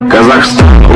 казахстан.